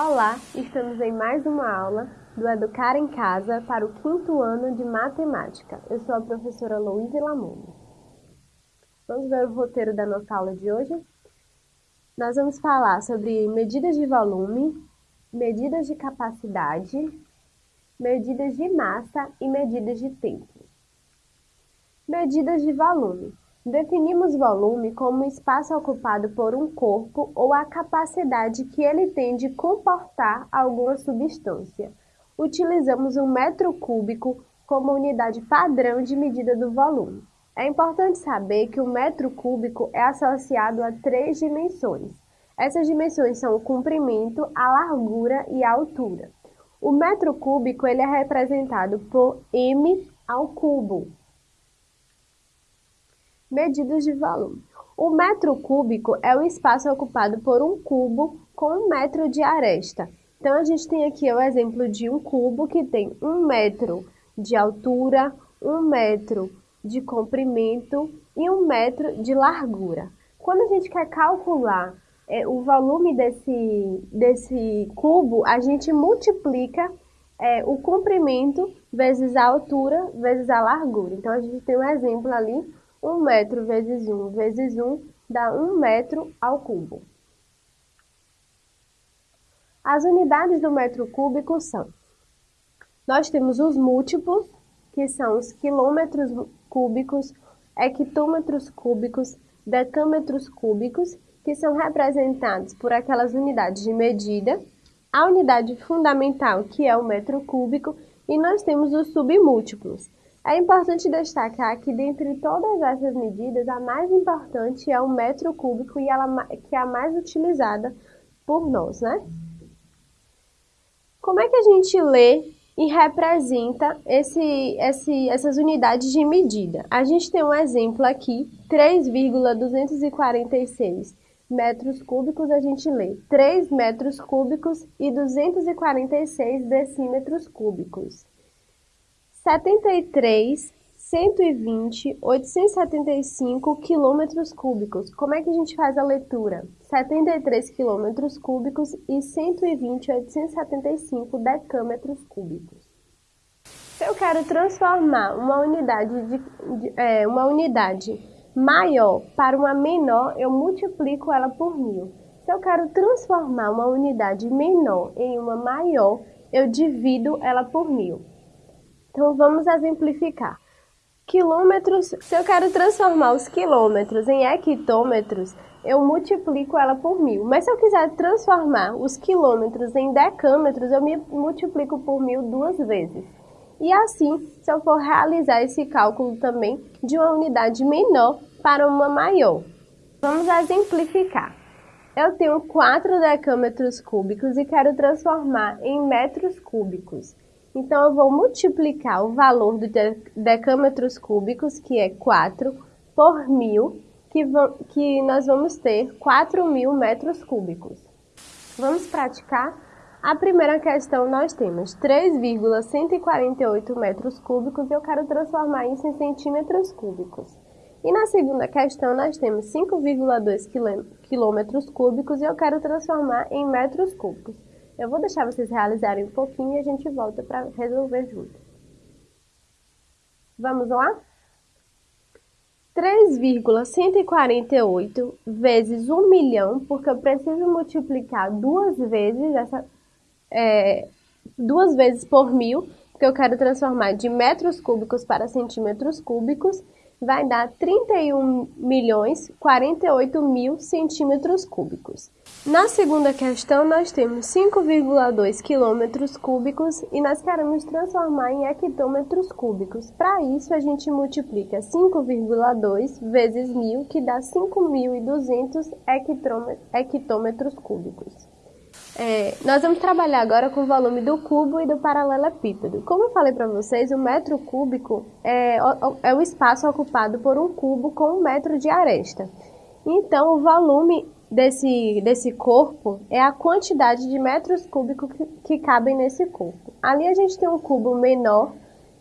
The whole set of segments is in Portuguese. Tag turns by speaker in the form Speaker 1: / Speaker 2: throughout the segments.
Speaker 1: Olá, estamos em mais uma aula do Educar em Casa para o quinto ano de Matemática. Eu sou a professora Louise Lamundo. Vamos ver o roteiro da nossa aula de hoje? Nós vamos falar sobre medidas de volume, medidas de capacidade, medidas de massa e medidas de tempo. Medidas de volume. Definimos volume como o espaço ocupado por um corpo ou a capacidade que ele tem de comportar alguma substância. Utilizamos um metro cúbico como unidade padrão de medida do volume. É importante saber que o metro cúbico é associado a três dimensões. Essas dimensões são o comprimento, a largura e a altura. O metro cúbico ele é representado por m ao cubo, Medidas de volume. O metro cúbico é o espaço ocupado por um cubo com um metro de aresta. Então, a gente tem aqui o exemplo de um cubo que tem um metro de altura, um metro de comprimento e um metro de largura. Quando a gente quer calcular é, o volume desse, desse cubo, a gente multiplica é, o comprimento vezes a altura vezes a largura. Então, a gente tem um exemplo ali 1 metro vezes 1 vezes 1 dá 1 metro ao cubo. As unidades do metro cúbico são: nós temos os múltiplos, que são os quilômetros cúbicos, hectômetros cúbicos, decâmetros cúbicos, que são representados por aquelas unidades de medida, a unidade fundamental, que é o metro cúbico, e nós temos os submúltiplos, é importante destacar que, dentre todas essas medidas, a mais importante é o metro cúbico e ela que é a mais utilizada por nós, né? Como é que a gente lê e representa esse, esse, essas unidades de medida? A gente tem um exemplo aqui, 3,246 metros cúbicos, a gente lê 3 metros cúbicos e 246 decímetros cúbicos. 73, 120, 875 quilômetros cúbicos. Como é que a gente faz a leitura? 73 quilômetros cúbicos e 120, 875 decâmetros cúbicos. Se eu quero transformar uma unidade, de, de, é, uma unidade maior para uma menor, eu multiplico ela por mil. Se eu quero transformar uma unidade menor em uma maior, eu divido ela por mil. Então vamos exemplificar. Quilômetros, se eu quero transformar os quilômetros em hectômetros, eu multiplico ela por mil. Mas se eu quiser transformar os quilômetros em decâmetros, eu me multiplico por mil duas vezes. E assim, se eu for realizar esse cálculo também de uma unidade menor para uma maior. Vamos exemplificar. Eu tenho 4 decâmetros cúbicos e quero transformar em metros cúbicos. Então, eu vou multiplicar o valor de decâmetros cúbicos, que é 4, por mil, que, que nós vamos ter 4 mil metros cúbicos. Vamos praticar? A primeira questão nós temos 3,148 metros cúbicos e eu quero transformar isso em centímetros cúbicos. E na segunda questão nós temos 5,2 quilômetros cúbicos e eu quero transformar em metros cúbicos. Eu vou deixar vocês realizarem um pouquinho e a gente volta para resolver junto. Vamos lá? 3,148 vezes 1 milhão, porque eu preciso multiplicar duas vezes essa, é, duas vezes por mil, porque eu quero transformar de metros cúbicos para centímetros cúbicos, vai dar 31 milhões 48 mil centímetros cúbicos. Na segunda questão, nós temos 5,2 quilômetros cúbicos e nós queremos transformar em hectômetros cúbicos. Para isso, a gente multiplica 5,2 vezes 1.000, que dá 5.200 hectômetros cúbicos. É, nós vamos trabalhar agora com o volume do cubo e do paralelepípedo. Como eu falei para vocês, o metro cúbico é, é o espaço ocupado por um cubo com um metro de aresta. Então, o volume desse, desse corpo é a quantidade de metros cúbicos que, que cabem nesse corpo. Ali a gente tem um cubo menor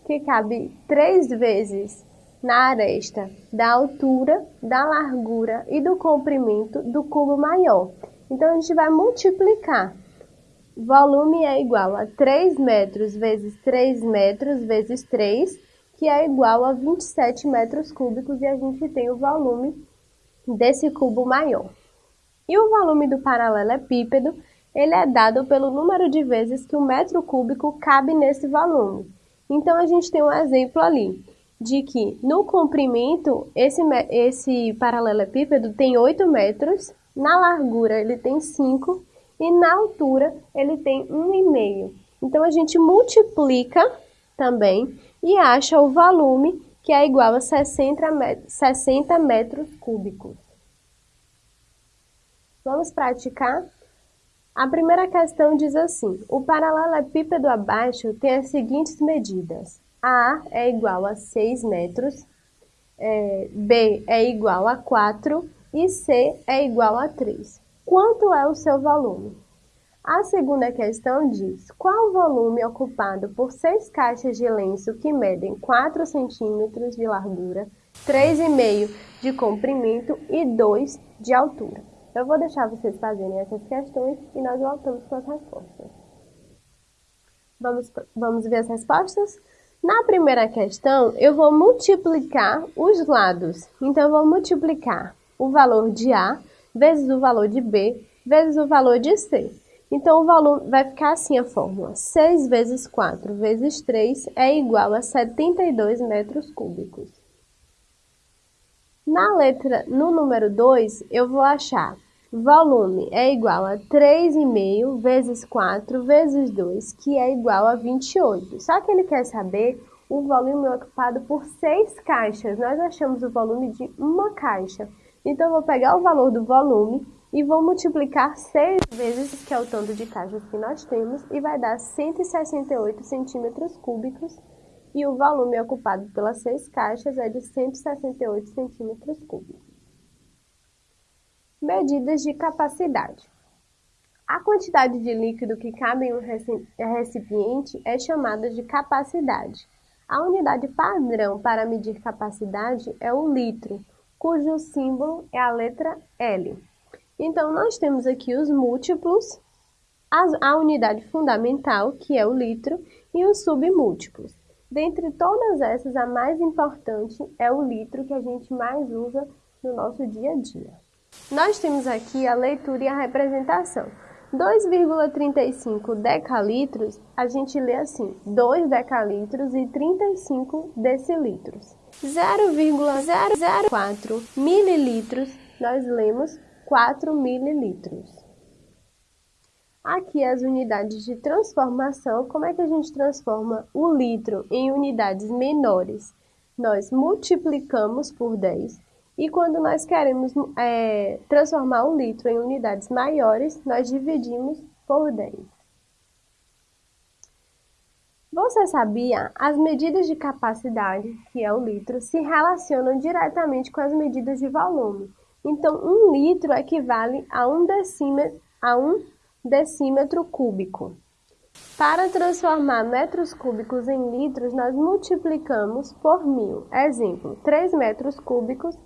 Speaker 1: que cabe três vezes na aresta da altura, da largura e do comprimento do cubo maior. Então, a gente vai multiplicar volume é igual a 3 metros vezes 3 metros vezes 3, que é igual a 27 metros cúbicos, e a gente tem o volume desse cubo maior. E o volume do paralelepípedo, ele é dado pelo número de vezes que o metro cúbico cabe nesse volume. Então, a gente tem um exemplo ali, de que no comprimento, esse, esse paralelepípedo tem 8 metros, na largura ele tem 5 e na altura ele tem 1,5. Então, a gente multiplica também e acha o volume que é igual a 60 metros, 60 metros cúbicos. Vamos praticar? A primeira questão diz assim: o paralelepípedo abaixo tem as seguintes medidas. A é igual a 6 metros, é, B é igual a 4 e C é igual a 3. Quanto é o seu volume? A segunda questão diz: qual o volume ocupado por seis caixas de lenço que medem 4 centímetros de largura, 3,5 de comprimento e 2 de altura? Eu vou deixar vocês fazerem essas questões e nós voltamos com as respostas. Vamos, vamos ver as respostas? Na primeira questão, eu vou multiplicar os lados. Então, eu vou multiplicar o valor de A vezes o valor de B vezes o valor de C. Então, o valor vai ficar assim a fórmula. 6 vezes 4 vezes 3 é igual a 72 metros cúbicos. Na letra, no número 2, eu vou achar volume é igual a 3,5 vezes 4 vezes 2, que é igual a 28. Só que ele quer saber o volume ocupado por 6 caixas. Nós achamos o volume de uma caixa. Então, eu vou pegar o valor do volume e vou multiplicar 6 vezes, que é o tanto de caixas que nós temos, e vai dar 168 centímetros cúbicos, e o volume ocupado pelas 6 caixas é de 168 centímetros cúbicos. Medidas de capacidade. A quantidade de líquido que cabe em um recipiente é chamada de capacidade. A unidade padrão para medir capacidade é o litro, cujo símbolo é a letra L. Então, nós temos aqui os múltiplos, a, unidade fundamental, que é o litro, e os submúltiplos. Dentre todas essas, a mais importante é o litro, que a gente mais usa no nosso dia a dia. Nós temos aqui a leitura e a representação. 2,35 decalitros, a gente lê assim, 2 decalitros e 35 decilitros. 0,004 mililitros, nós lemos 4 mililitros. Aqui as unidades de transformação, como é que a gente transforma o litro em unidades menores? Nós multiplicamos por 10 e quando nós queremos é, transformar o litro em unidades maiores, nós dividimos por 10. Você sabia? As medidas de capacidade, que é o litro, se relacionam diretamente com as medidas de volume. Então, um litro equivale a um decímetro, a um decímetro cúbico. Para transformar metros cúbicos em litros, nós multiplicamos por mil. Exemplo, 3 metros cúbicos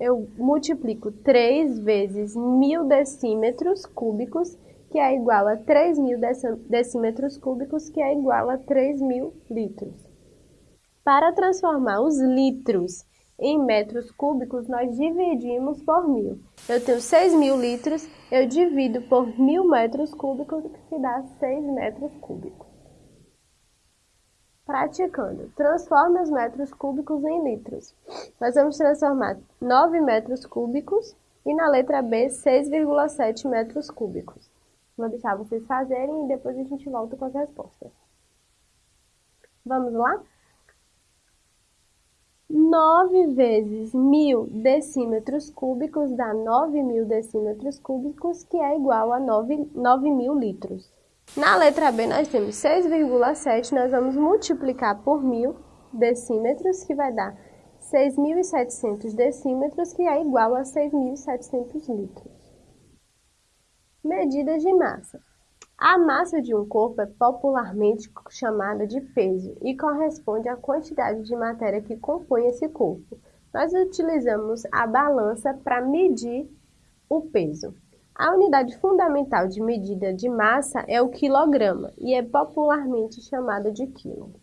Speaker 1: eu multiplico 3 vezes mil decímetros cúbicos, que é igual a 3 mil decímetros cúbicos, que é igual a 3 mil litros. Para transformar os litros em metros cúbicos, nós dividimos por mil. Eu tenho 6 mil litros, eu divido por mil metros cúbicos, que dá 6 metros cúbicos. Praticando. Transforme os metros cúbicos em litros. Nós vamos transformar 9 metros cúbicos e na letra B 6,7 metros cúbicos. Vou deixar vocês fazerem e depois a gente volta com as respostas. Vamos lá? 9 vezes 1000 decímetros cúbicos dá 9.000 decímetros cúbicos, que é igual a 9.000 litros. Na letra B, nós temos 6,7, nós vamos multiplicar por 1.000 decímetros, que vai dar 6.700 decímetros, que é igual a 6.700 litros. Medidas de massa. A massa de um corpo é popularmente chamada de peso e corresponde à quantidade de matéria que compõe esse corpo. Nós utilizamos a balança para medir o peso. A unidade fundamental de medida de massa é o quilograma e é popularmente chamada de quilo.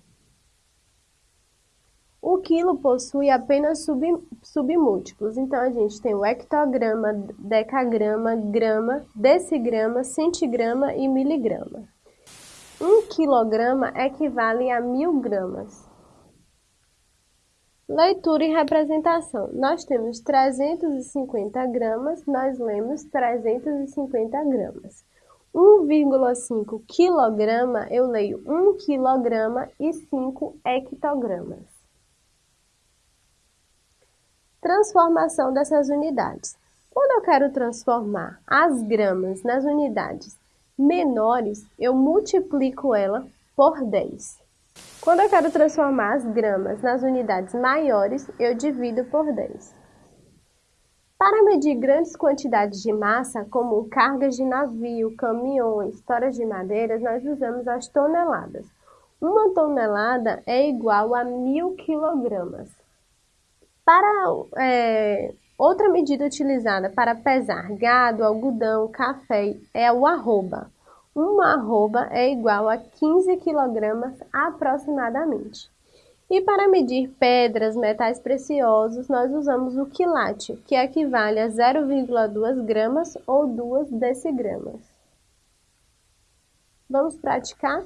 Speaker 1: O quilo possui apenas sub, submúltiplos, então a gente tem o hectograma, decagrama, grama, decigrama, centigrama e miligrama. Um quilograma equivale a mil gramas. Leitura e representação. Nós temos 350 gramas, nós lemos 350 gramas. 1,5 quilograma, eu leio 1 quilograma e 5 hectogramas. Transformação dessas unidades. Quando eu quero transformar as gramas nas unidades menores, eu multiplico ela por 10. Quando eu quero transformar as gramas nas unidades maiores, eu divido por 10. Para medir grandes quantidades de massa, como cargas de navio, caminhões, toras de madeiras, nós usamos as toneladas. Uma tonelada é igual a mil quilogramas. Para é, outra medida utilizada para pesar gado, algodão, café é o arroba. Uma arroba é igual a 15 kg aproximadamente. E para medir pedras, metais preciosos, nós usamos o quilate, que equivale a 0,2 gramas ou 2 decigramas. Vamos praticar?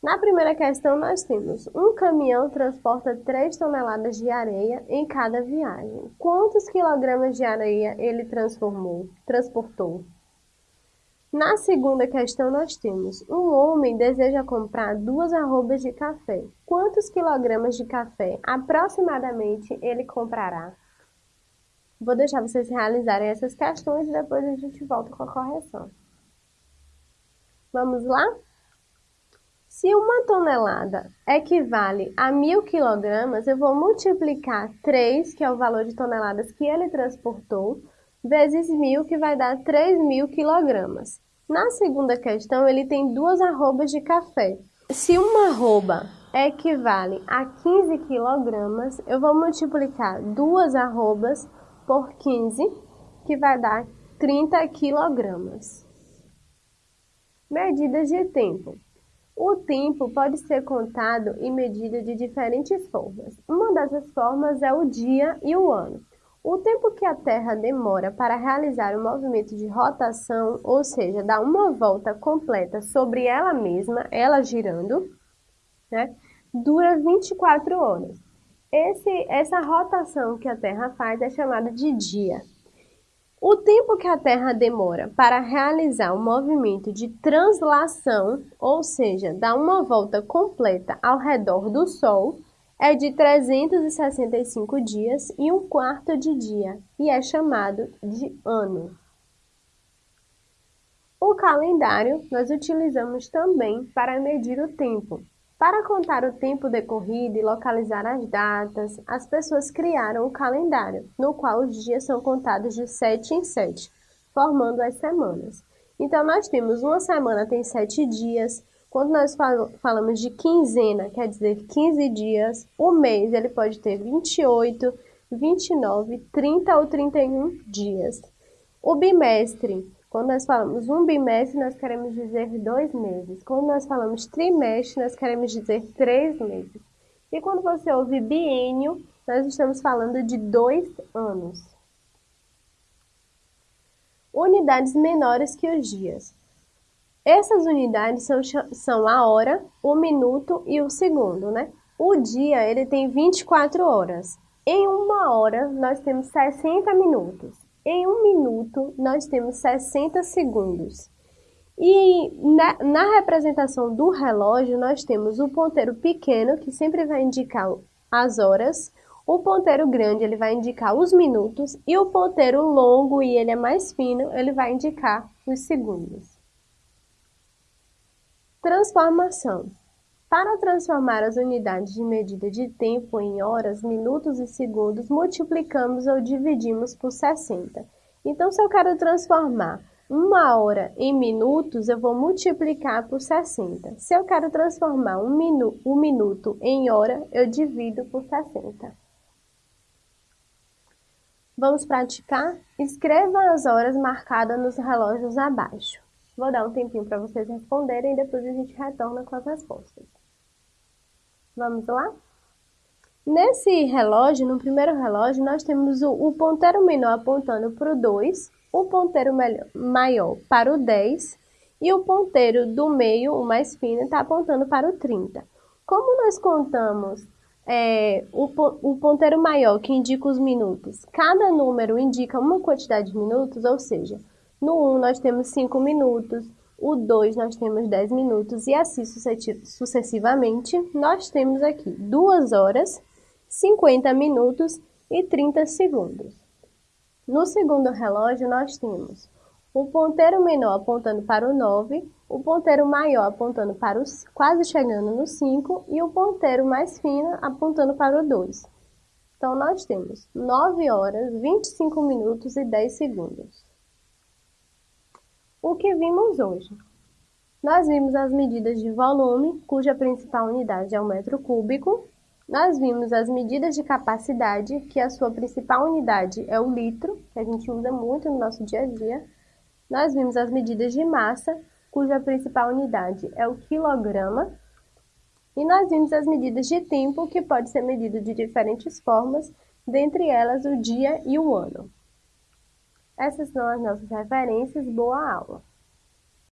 Speaker 1: Na primeira questão, nós temos um caminhão transporta 3 toneladas de areia em cada viagem. Quantos quilogramas de areia ele transformou, transportou? Na segunda questão, nós temos um homem deseja comprar duas arrobas de café. Quantos quilogramas de café aproximadamente ele comprará? Vou deixar vocês realizarem essas questões e depois a gente volta com a correção. Vamos lá? Se uma tonelada equivale a mil quilogramas, eu vou multiplicar 3, que é o valor de toneladas que ele transportou, vezes mil, que vai dar 3 mil quilogramas. Na segunda questão, ele tem duas arrobas de café. Se uma arroba equivale a 15 quilogramas, eu vou multiplicar duas arrobas por 15, que vai dar 30 quilogramas. Medidas de tempo. O tempo pode ser contado e medido de diferentes formas. Uma dessas formas é o dia e o ano. O tempo que a Terra demora para realizar o movimento de rotação, ou seja, dar uma volta completa sobre ela mesma, ela girando, né, dura 24 horas. Esse, essa rotação que a Terra faz é chamada de dia. O tempo que a Terra demora para realizar o movimento de translação, ou seja, dar uma volta completa ao redor do Sol, é de 365 dias e um quarto de dia e é chamado de ano. O calendário nós utilizamos também para medir o tempo. Para contar o tempo decorrido e localizar as datas, as pessoas criaram o calendário, no qual os dias são contados de sete em sete, formando as semanas. Então, nós temos uma semana tem sete dias. Quando nós falamos de quinzena, quer dizer 15 dias, o mês ele pode ter 28, 29, 30 ou 31 dias. O bimestre quando nós falamos um bimestre, nós queremos dizer dois meses. Quando nós falamos trimestre, nós queremos dizer três meses. E quando você ouve biênio, nós estamos falando de dois anos. Unidades menores que os dias. Essas unidades são, são a hora, o minuto e o segundo, né? O dia, ele tem 24 horas. Em uma hora, nós temos 60 minutos. Em um minuto, nós temos 60 segundos. E na, na, representação do relógio, nós temos o ponteiro pequeno, que sempre vai indicar as horas, o ponteiro grande, ele vai indicar os minutos, e o ponteiro longo, e ele é mais fino, ele vai indicar os segundos. Transformação. Para transformar as unidades de medida de tempo em horas, minutos e segundos, multiplicamos ou dividimos por 60. Então, se eu quero transformar uma hora em minutos, eu vou multiplicar por 60. Se eu quero transformar um, minu um minuto em hora, eu divido por 60. Vamos praticar? Escreva as horas marcadas nos relógios abaixo. Vou dar um tempinho para vocês responderem e depois a gente retorna com as respostas. Vamos lá? Nesse relógio, no primeiro relógio, nós temos o, o ponteiro menor apontando para o 2, o ponteiro maior para o 10 e o ponteiro do meio, o mais fino, está apontando para o 30. Como nós contamos é, o, o ponteiro maior, que indica os minutos, cada número indica uma quantidade de minutos, ou seja, no 1 nós temos 5 minutos, o 2 nós temos 10 minutos e assim sucessivamente, nós temos aqui 2 horas, 50 minutos e 30 segundos. No segundo relógio nós temos o ponteiro menor apontando para o 9, o ponteiro maior apontando para os quase chegando no 5 e o ponteiro mais fino apontando para o 2. Então, nós temos 9 horas, 25 minutos e 10 segundos. O que vimos hoje? Nós vimos as medidas de volume, cuja principal unidade é o metro cúbico. Nós vimos as medidas de capacidade, que a sua principal unidade é o litro, que a gente usa muito no nosso dia a dia. Nós vimos as medidas de massa, cuja principal unidade é o quilograma. E nós vimos as medidas de tempo, que pode ser medido de diferentes formas, dentre elas o dia e o ano. Essas são as nossas referências. Boa aula!